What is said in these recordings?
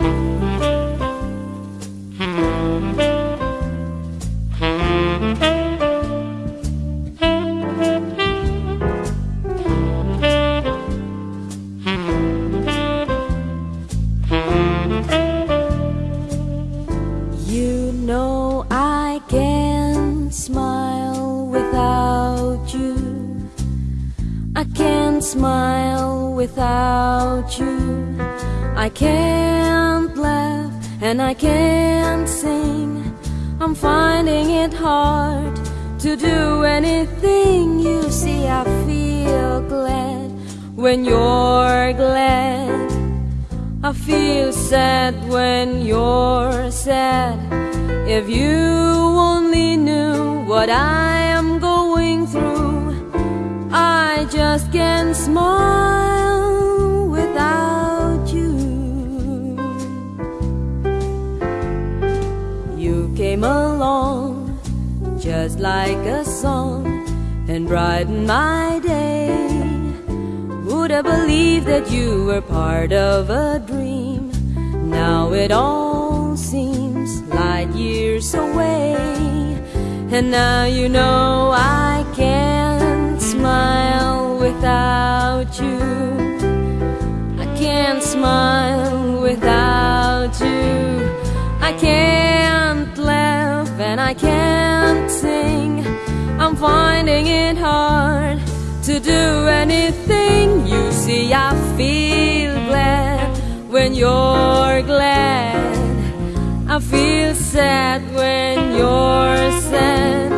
You and I can't sing. I'm finding it hard to do anything. You see, I feel glad when you're glad. I feel sad when you're sad. If you only knew what I am going through, I just can't smile like a song and brighten my day. Would I believe that you were part of a dream? Now it all seems light years away. And now you know I can't smile without you. I can't smile without you. I can't laugh and I can't sing. Finding it hard to do anything. You see, I feel glad when you're glad. I feel sad when you're sad.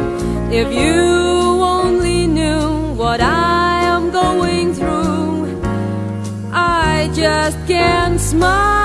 If you only knew what I am going through, I just can't smile.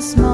Moments?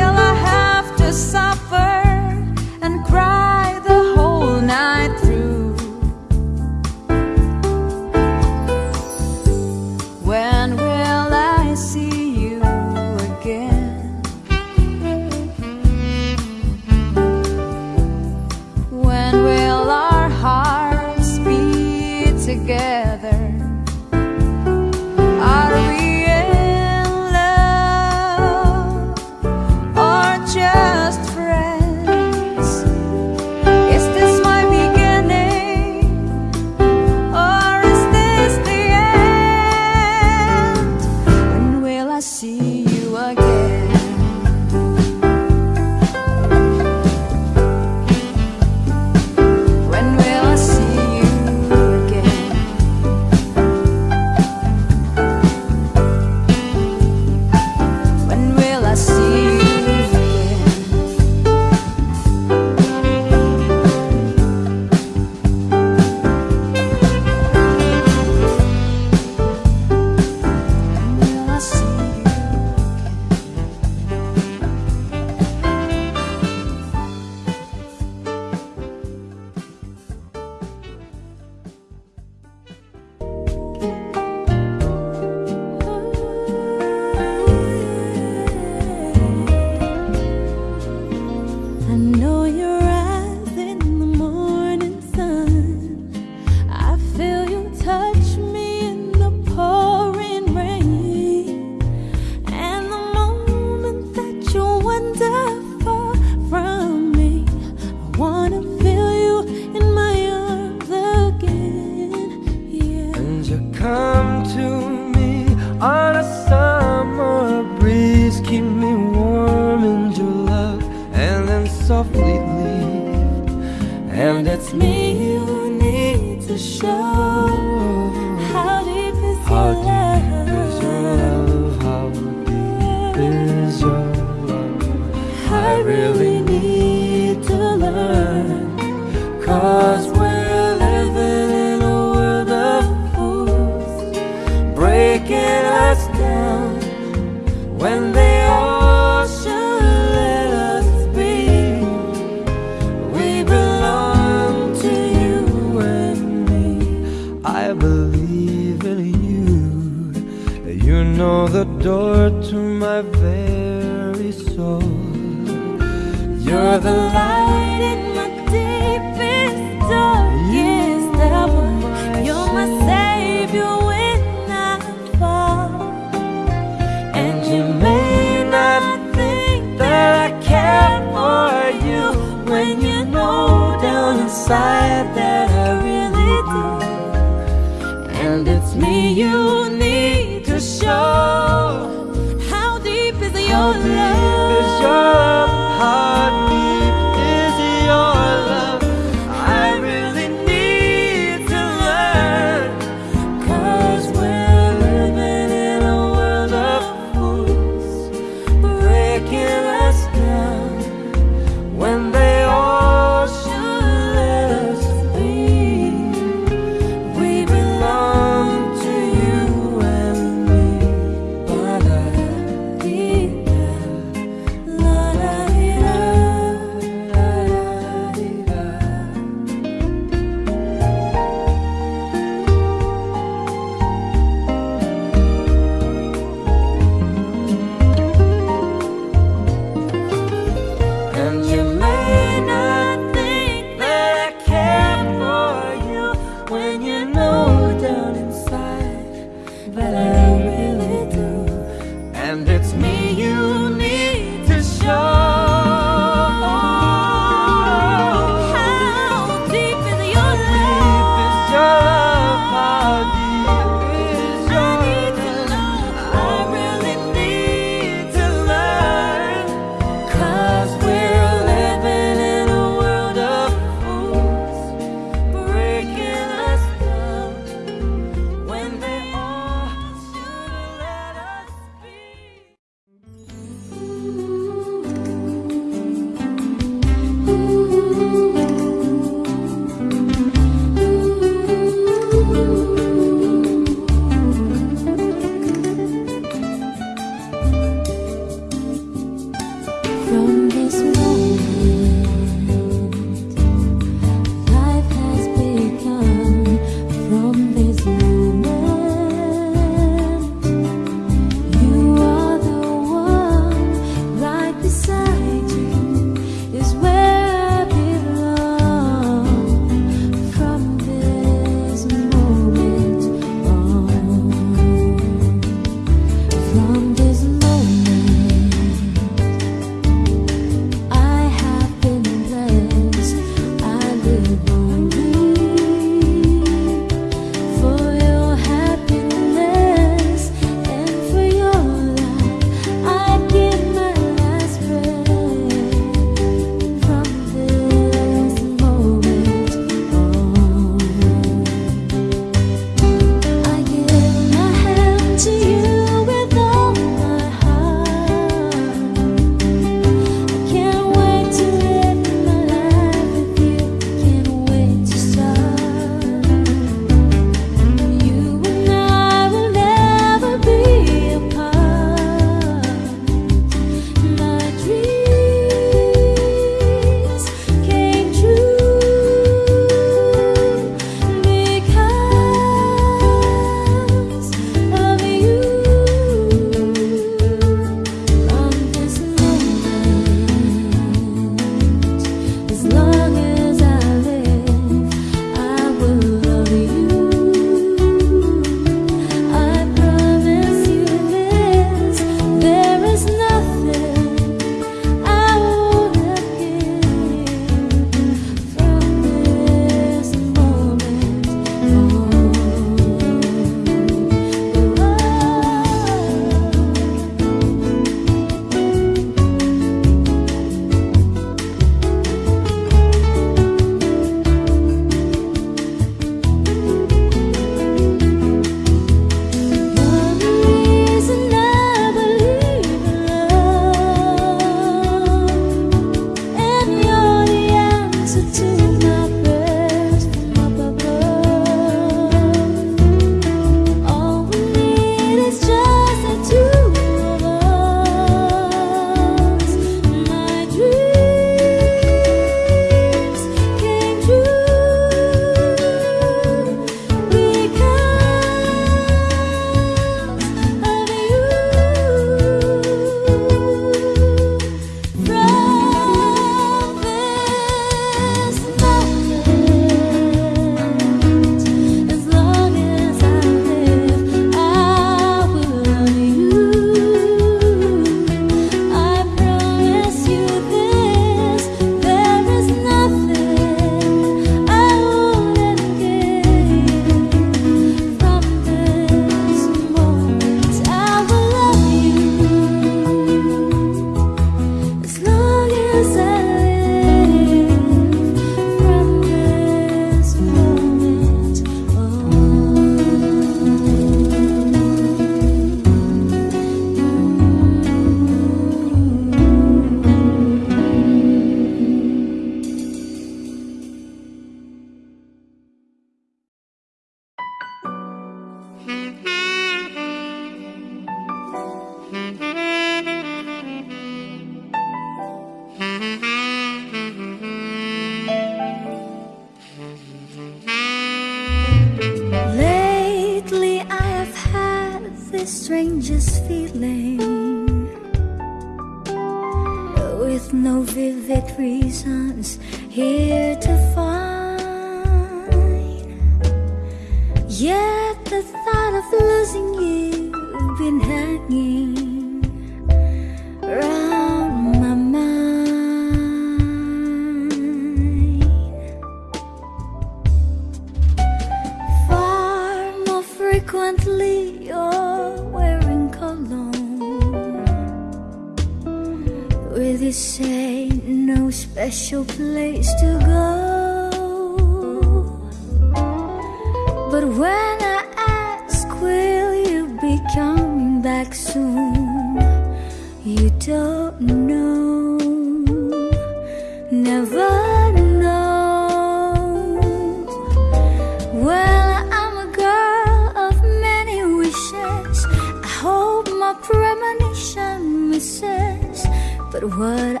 Goodbye.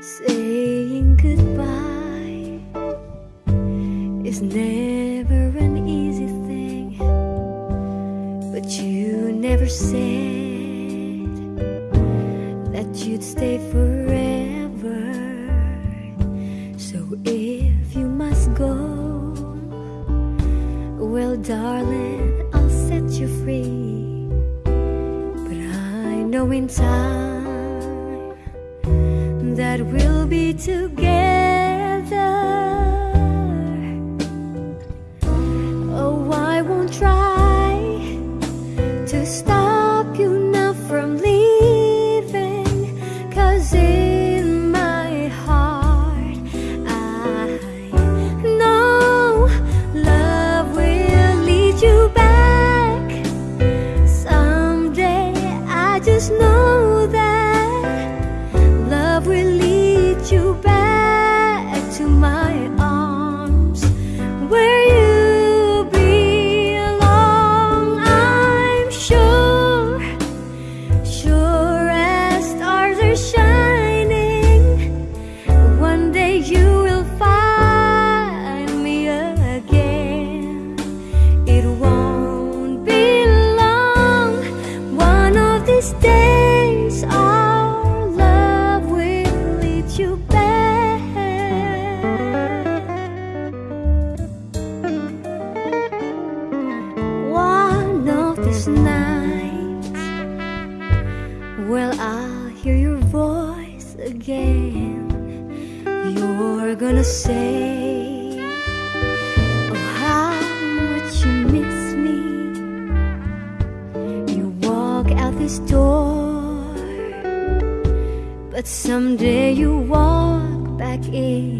Saying goodbye is never an easy thing, but you never said that you'd stay forever. So if you must go, well, darling, I'll set you free. But I know in time. together.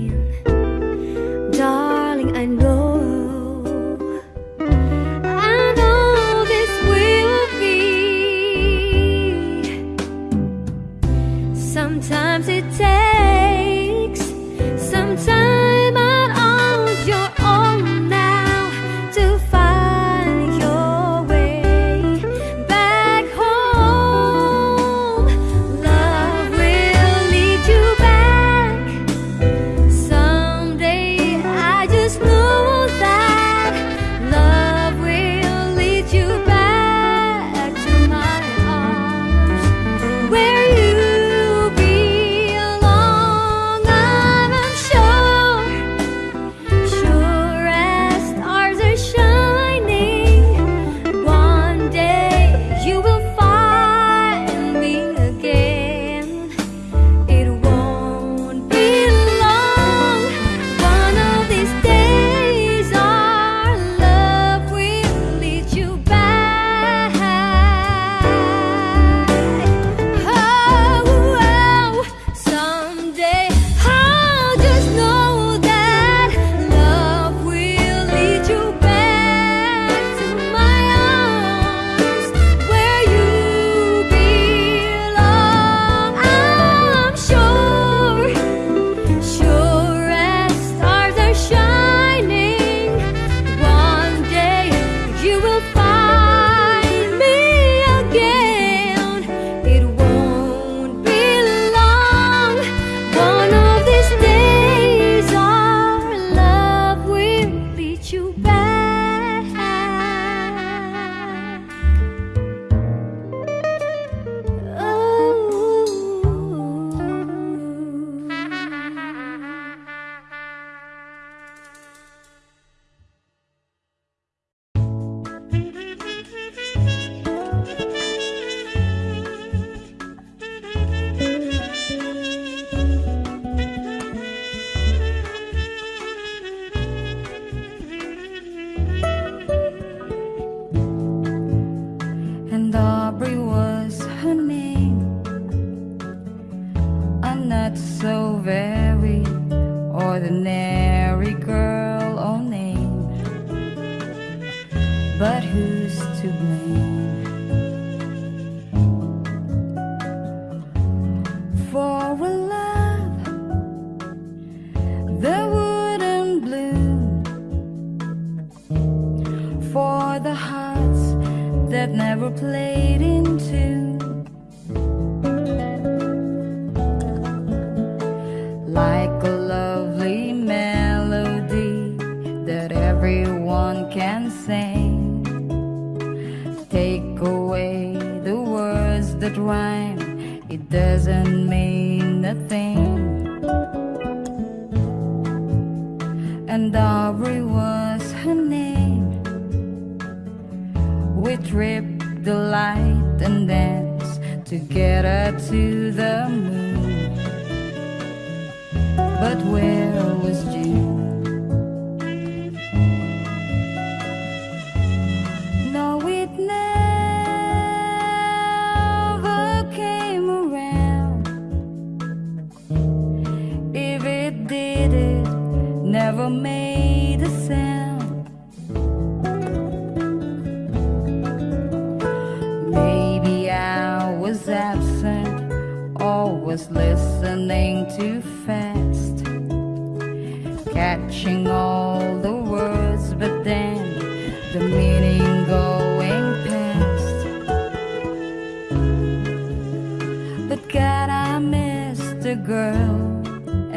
mine.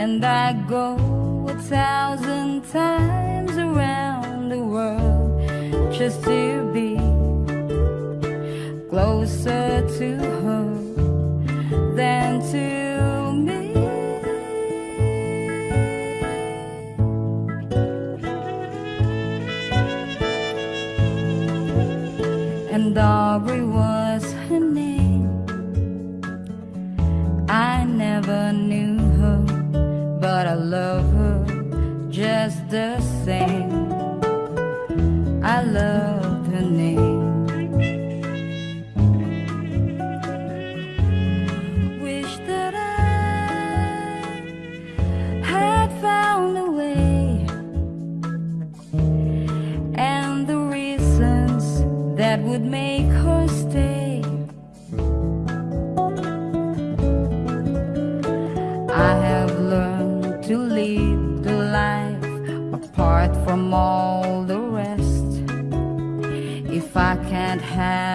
And I go a thousand times around the world Just to be closer to her than to me. And every have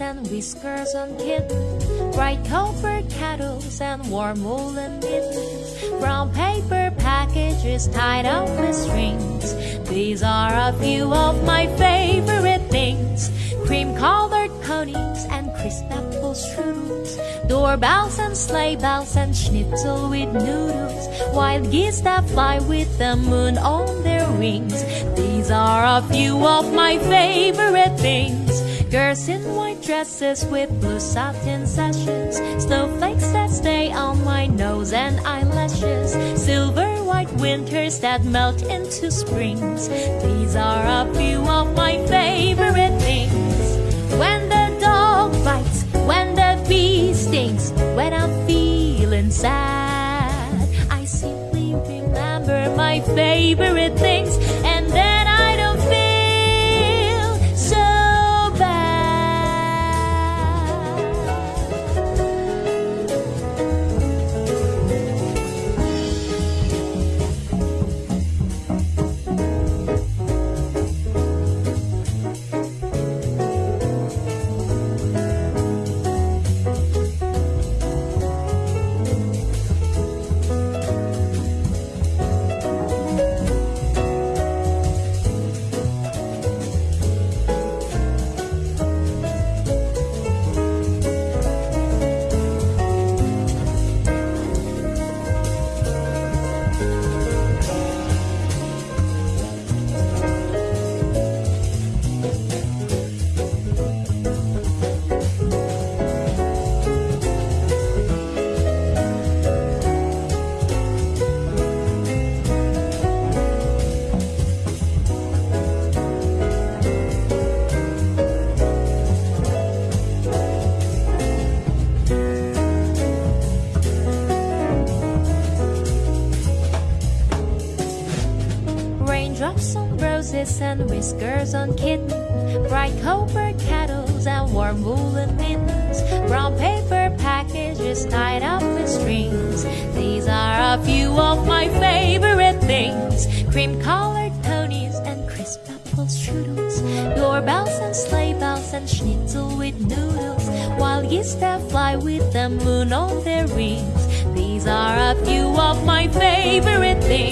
and whiskers on kittens, bright copper kettles and warm woolen mittens, brown paper packages tied up with strings. These are a few of my favorite things: cream colored ponies and crisp apple strudels, doorbells and sleigh bells and schnitzel with noodles, wild geese that fly with the moon on their wings. These are a few of my favorite things. Girls in dresses with blue satin sashes, snowflakes that stay on my nose and eyelashes, silver white winters that melt into springs. These are a few of my favorite things. When the dog bites, when the bee stings, when I'm feeling sad, I simply remember my favorite things, whiskers on kittens, bright copper kettles and warm woolen mittens, brown paper packages tied up with strings. These are a few of my favorite things: cream colored ponies and crisp apple strudels, doorbells and sleigh bells and schnitzel with noodles, while geese that fly with the moon on their wings. These are a few of my favorite things.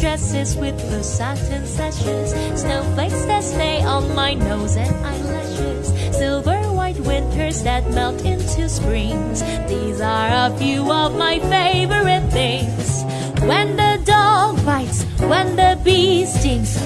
Dresses with blue satin sashes, snowflakes that stay on my nose and eyelashes, silver white winters that melt into springs. These are a few of my favorite things. When the dog bites, when the bee stings,